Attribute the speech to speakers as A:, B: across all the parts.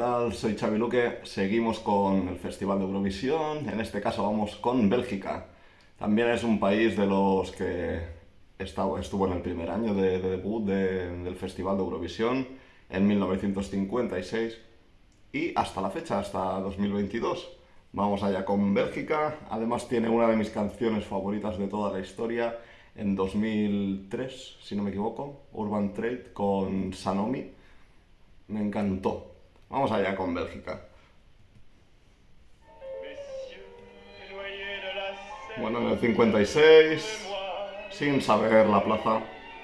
A: tal? Soy Xavi Luque. Seguimos con el Festival de Eurovisión. En este caso vamos con Bélgica. También es un país de los que estuvo en el primer año de, debut del Festival de Eurovisión en 1956 y hasta la fecha, hasta 2022. Vamos allá con Bélgica. Además tiene una de mis canciones favoritas de toda la historia en 2003, si no me equivoco, Urban Trade con Sanomi me encantó. Vamos allá con Bélgica. Bueno, en el 56, sin saber la plaza,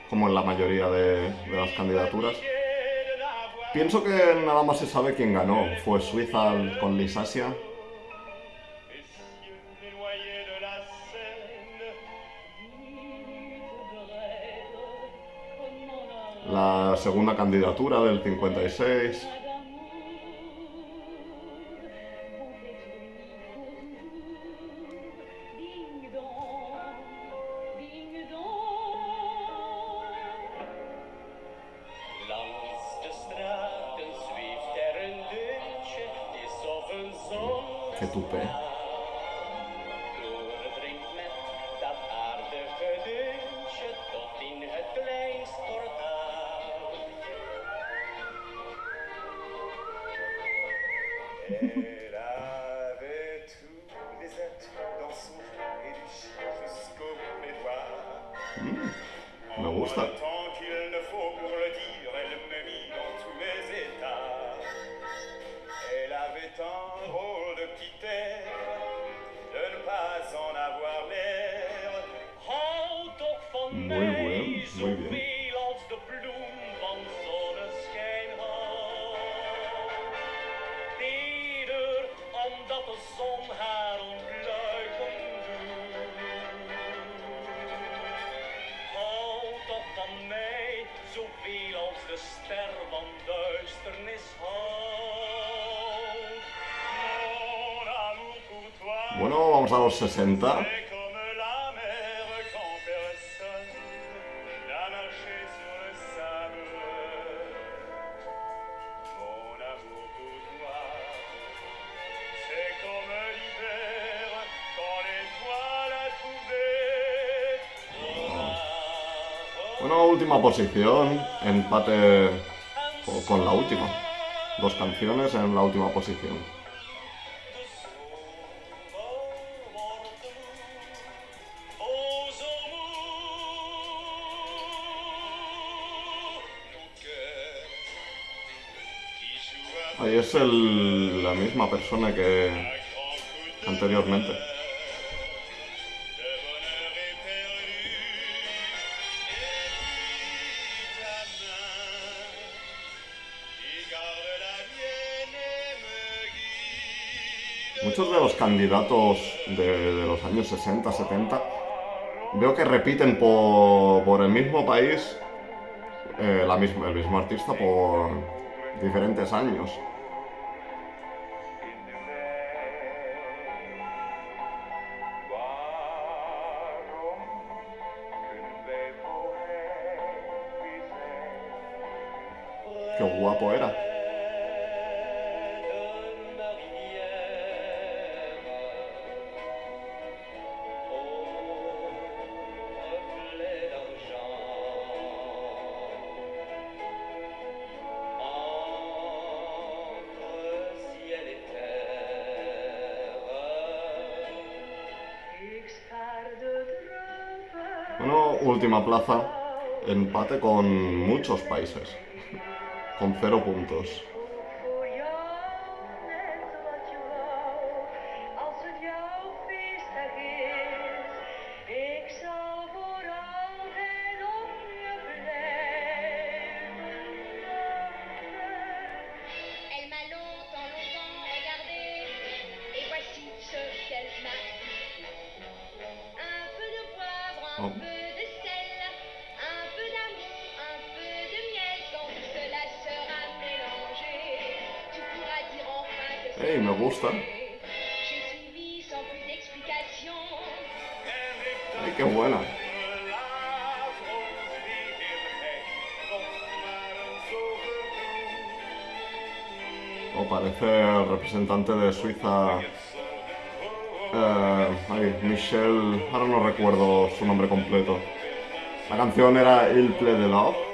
A: como en la mayoría de, las candidaturas. Pienso que nada más se sabe quién ganó. Fue Suiza con Lisasia. la segunda candidatura del 56. Yeah. Bueno, vamos a los 60. Última posición, empate con la última. Dos canciones en la última posición. Ahí es la misma persona que anteriormente. Candidatos de, los años 60, 70, veo que repiten por, el mismo país eh, la el mismo artista por diferentes años. Qué guapo era. Última plaza, empate con muchos países, con cero puntos. Un Hey, me gusta. Ay, qué buena. O parece el representante de Suiza. Eh, ay, Michel. Ahora no recuerdo su nombre completo. La canción era Il Play de Love.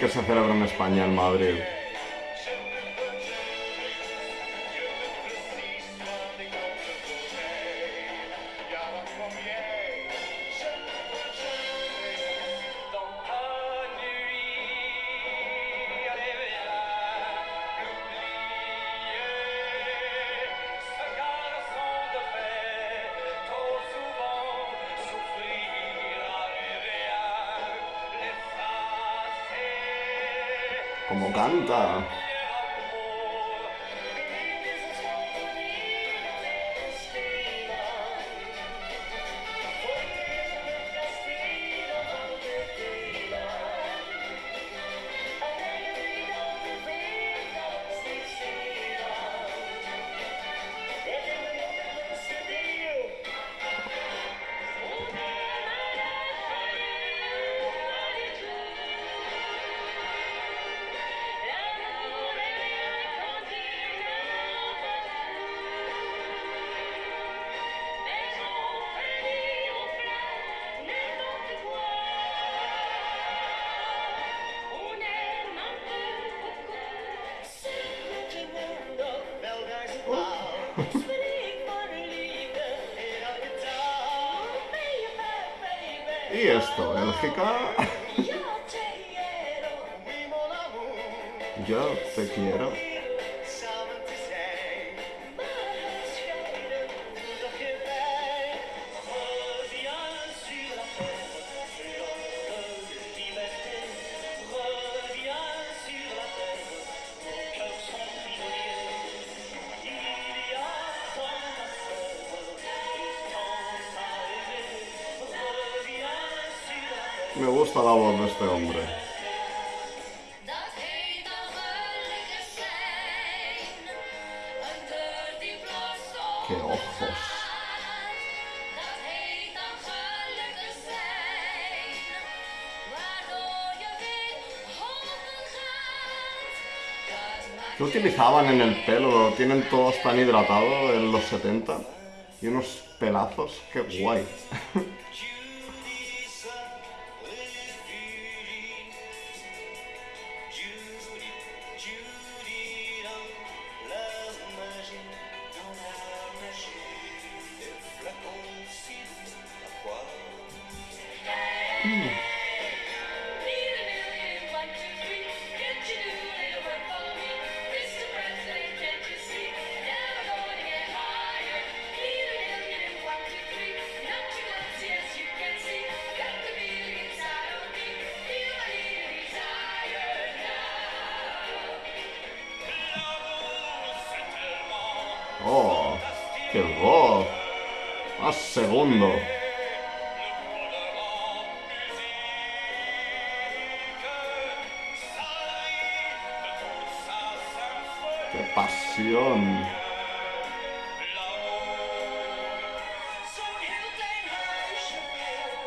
A: Que se celebra en España, en Madrid. Como canta. Esto, Bélgica. Yo te quiero. Me gusta la voz de este hombre. Qué ojos. ¿Qué utilizaban en el pelo? Lo tienen todos tan hidratado en los 70. Y unos pelazos, qué guay.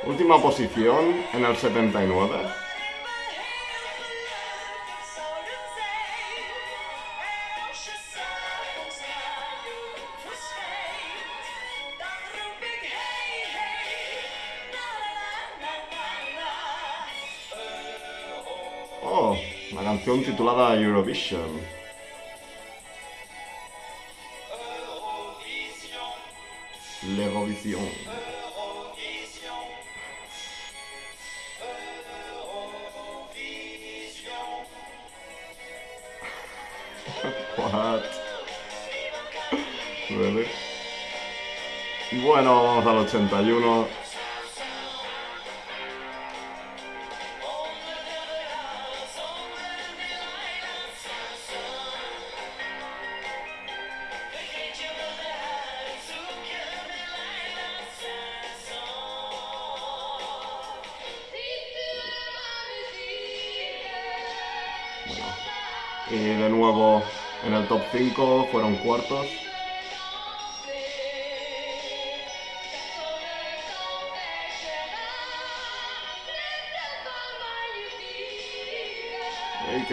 A: Última posición en el 79. Oh, la canción titulada Eurovision. L'Eurovision. Bueno, vamos al 81. Bueno. Y de nuevo en el top 5 fueron cuartos.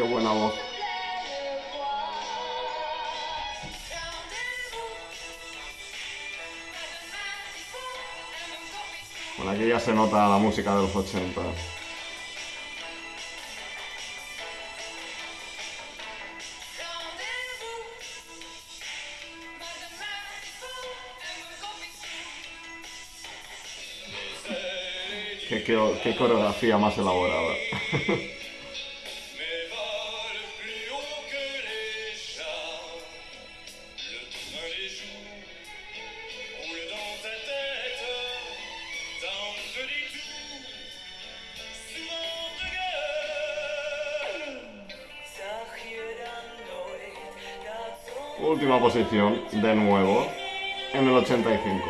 A: Qué buena voz! Bueno, aquí ya se nota la música de los 80. Qué, qué- qué coreografía más elaborada. posición, de nuevo, en el 85.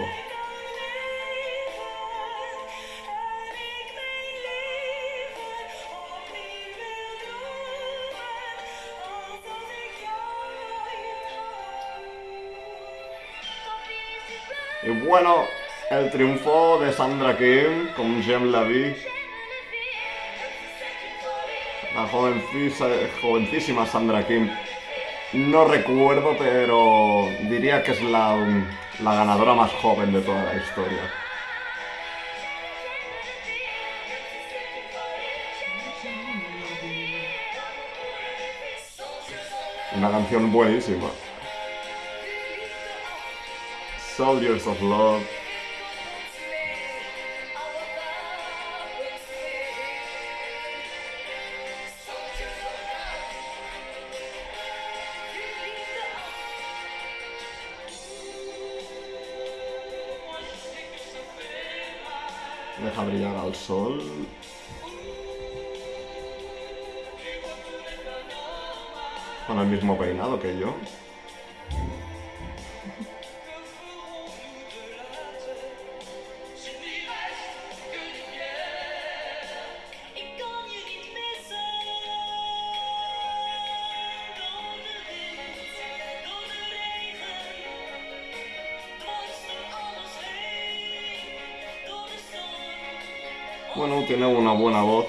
A: Y bueno, el triunfo de Sandra Kim con Jem Lavie, la jovencísima Sandra Kim. No recuerdo, pero diría que es la, la ganadora más joven de toda la historia. Una canción buenísima. Soldiers of Love. Brillar al sol. Con el mismo peinado que yo. Bueno, tiene una buena voz,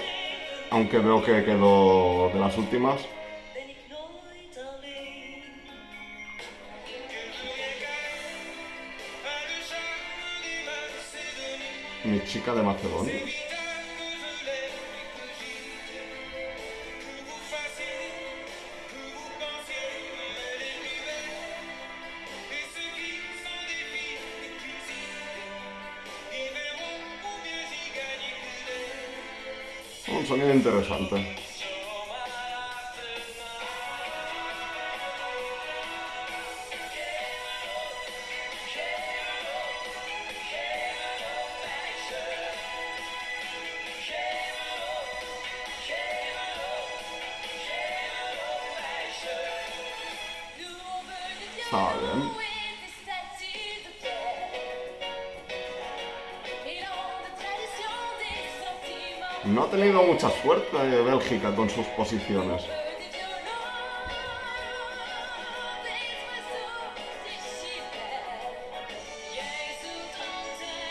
A: aunque veo que quedó de las últimas. Mi chica de Macedonia. Un sonido interesante. Está bien. No ha tenido mucha suerte Bélgica con sus posiciones.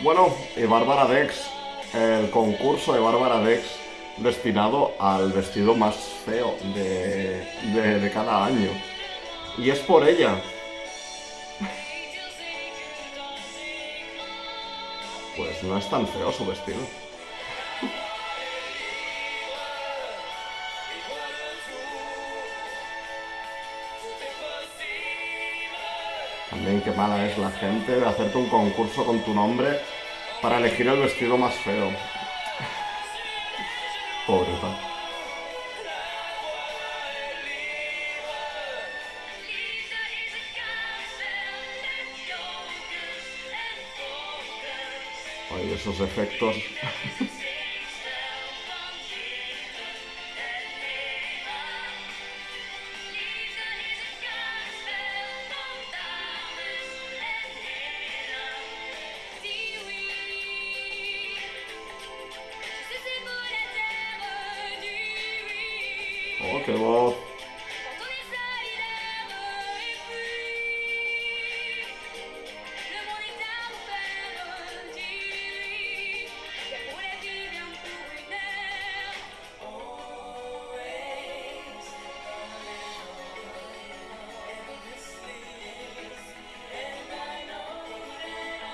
A: Bueno, y Bárbara Dex, el concurso de Bárbara Dex destinado al vestido más feo de, de- de cada año. Y es por ella. Pues no es tan feo su vestido. También qué mala es la gente de hacerte un concurso con tu nombre para elegir el vestido más feo. Pobreta. Ay, esos efectos. Qué voz.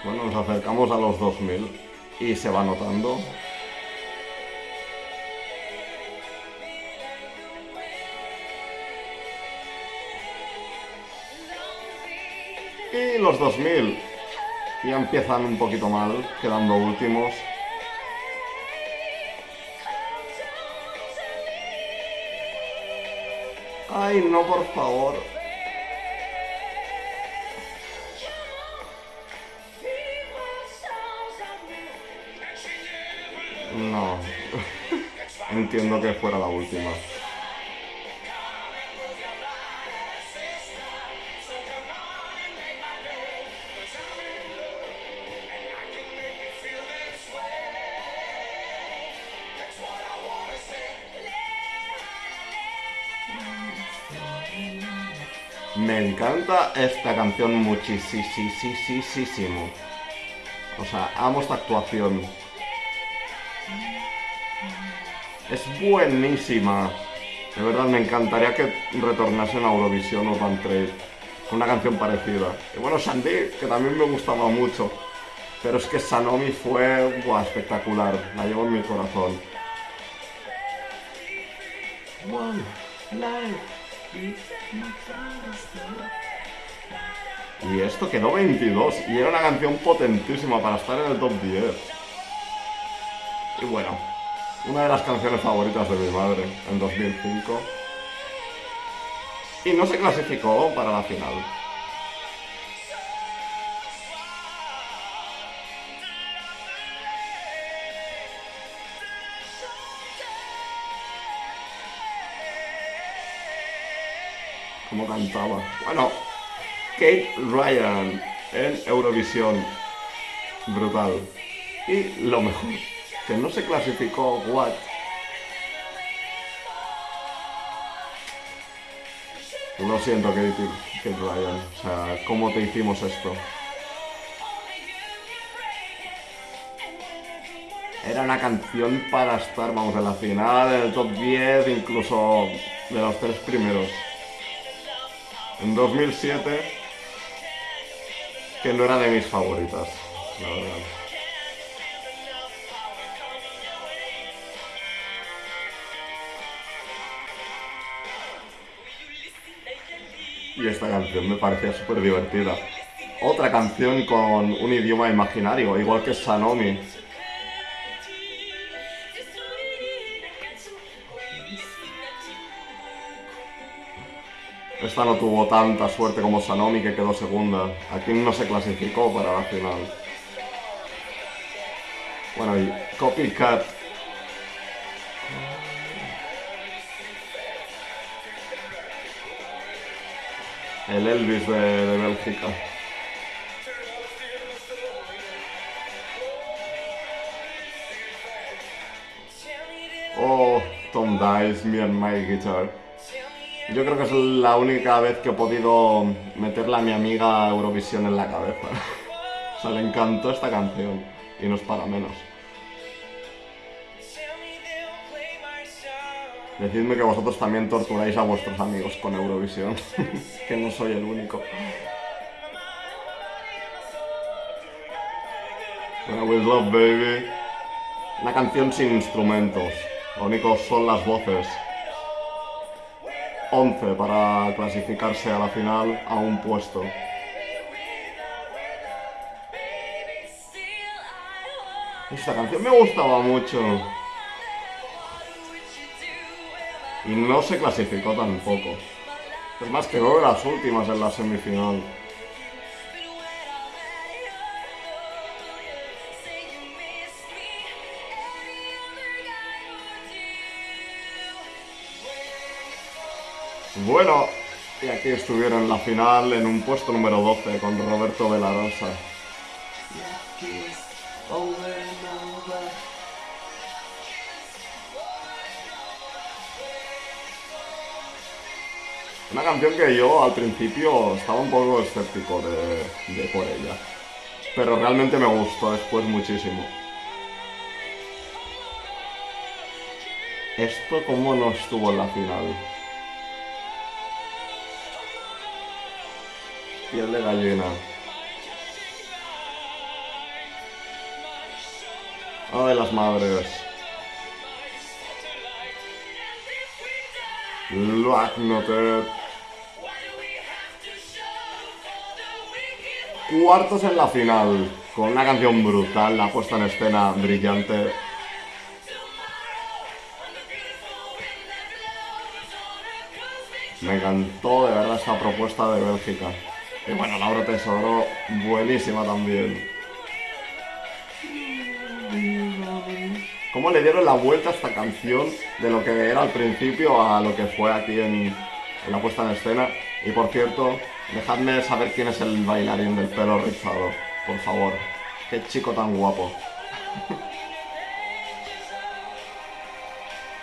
A: Bueno, nos acercamos a los 2000 y se va notando. Los 2000 ya empiezan un poquito mal, quedando últimos. Ay, no, por favor. No. Entiendo que fuera la última. Encanta esta canción muchísimo. O sea, amo esta actuación. Es buenísima. De verdad, me encantaría que retornasen a Eurovisión o Van Trade con una canción parecida. Y bueno, Sandy, que también me gustaba mucho. Pero es que Sanomi fue espectacular. La llevo en mi corazón. Y esto quedó 22 y era una canción potentísima para estar en el top 10. Y bueno, una de las canciones favoritas de mi madre en 2005. Y no se clasificó para la final. Como cantaba. Bueno, Kate Ryan en Eurovisión. Brutal. Y lo mejor, que no se clasificó What. Lo siento, Kate, Kate Ryan. O sea, ¿cómo te hicimos esto? Era una canción para estar, vamos, en la final, en el top 10, incluso de los tres primeros. En 2007, que no era de mis favoritas, la verdad. Y esta canción me parecía súper divertida. Otra canción con un idioma imaginario, igual que Sanomi. No tuvo tanta suerte como Sanomi que quedó segunda. Aquí no se clasificó para la final. Bueno, y Copycat. El Elvis de, de Bélgica. Oh, Tom Dice, me and my guitar. Yo creo que es la única vez que he podido meterle a mi amiga Eurovisión en la cabeza. o sea, le encantó esta canción. Y no es para menos. Decidme que vosotros también torturáis a vuestros amigos con Eurovisión. que no soy el único. Bueno, With Love Baby. Una canción sin instrumentos. Lo único son las voces. 11 para clasificarse a la final a un puesto. Esta canción me gustaba mucho. Y no se clasificó tampoco. Es más, quedó de las últimas en la semifinal. Bueno, y aquí estuvieron la final en un puesto número 12 con Roberto Velarosa.
B: Una canción que yo al principio estaba un poco escéptico de, de por ella. Pero realmente me gustó después muchísimo. Esto como no estuvo en la final. Piel de gallina. Ay, las madres. Black Noted. Cuartos en la final. Con una canción brutal, la puesta en escena brillante. Me encantó de verdad esta propuesta de Bélgica. Y bueno, Laura Tesoro, buenísima también. ¿Cómo le dieron la vuelta a esta canción de lo que era al principio a lo que fue aquí en, en la puesta en escena? Y por cierto, dejadme saber quién es el bailarín del pelo rizado, por favor. Qué chico tan guapo.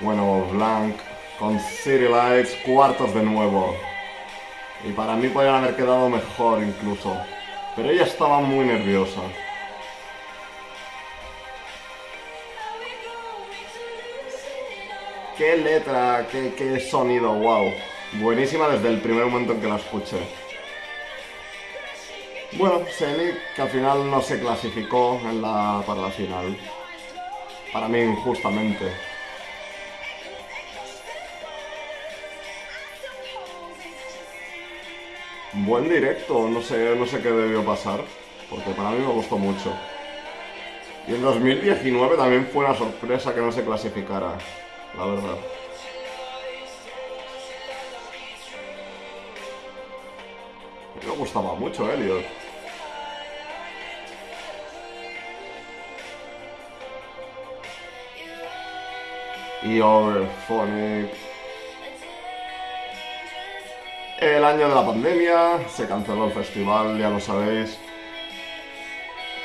B: Bueno, Blanc con City Lights, cuartos de nuevo. Y para mí podrían haber quedado mejor incluso. Pero ella estaba muy nerviosa. Qué letra, qué, qué sonido, wow. Buenísima desde el primer momento en que la escuché. Bueno, Selig, que al final no se clasificó para la final. Para mí injustamente. Buen directo, no sé, no sé qué debió pasar, porque para mí me gustó mucho. Y en 2019 también fue una sorpresa que no se clasificara, la verdad. Me gustaba mucho Elliot. Y Overphonic. El año de la pandemia, se canceló el festival, ya lo sabéis.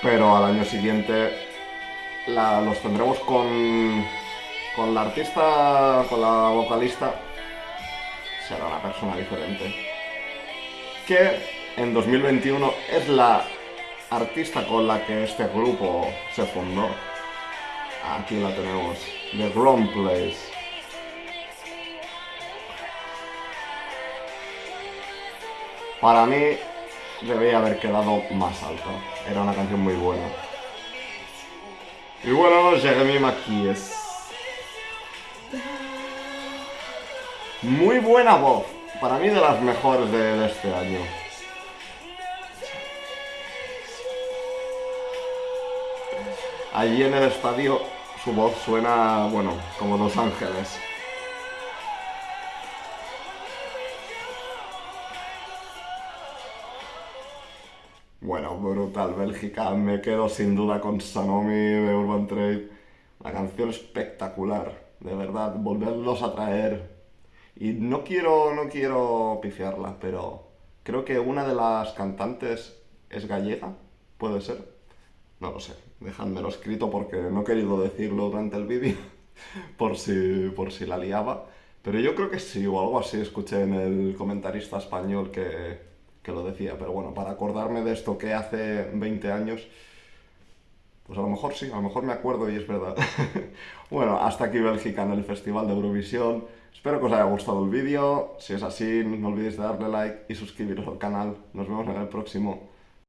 B: Pero al año siguiente los tendremos con, con la artista, con la vocalista. Será una persona diferente. Que en 2021 es la artista con la que este grupo se fundó. Aquí la tenemos, The Wrong Place. Para mí debería haber quedado más alto. Era una canción muy buena. Y bueno, Jeremy Maquis. Muy buena voz. Para mí de las mejores de, de este año. Allí en el estadio su voz suena, bueno, como Los Ángeles. Bueno, brutal, Bélgica. Me quedo sin duda con Sanomi de Urban Trade. La canción espectacular, de verdad, volverlos a traer. Y no quiero, no quiero pifiarla, pero creo que una de las cantantes es gallega, ¿puede ser? No lo sé, dejádmelo escrito porque no he querido decirlo durante el vídeo, por si, por si la liaba. Pero yo creo que sí, o algo así escuché en el comentarista español que, que lo decía. Pero bueno, para acordarme de esto que hace 20 años, pues a lo mejor sí, a lo mejor me acuerdo y es verdad. bueno, hasta aquí Bélgica en el Festival de Eurovisión. Espero que os haya gustado el vídeo. Si es así, no olvidéis de darle like y suscribiros al canal. Nos vemos en el próximo.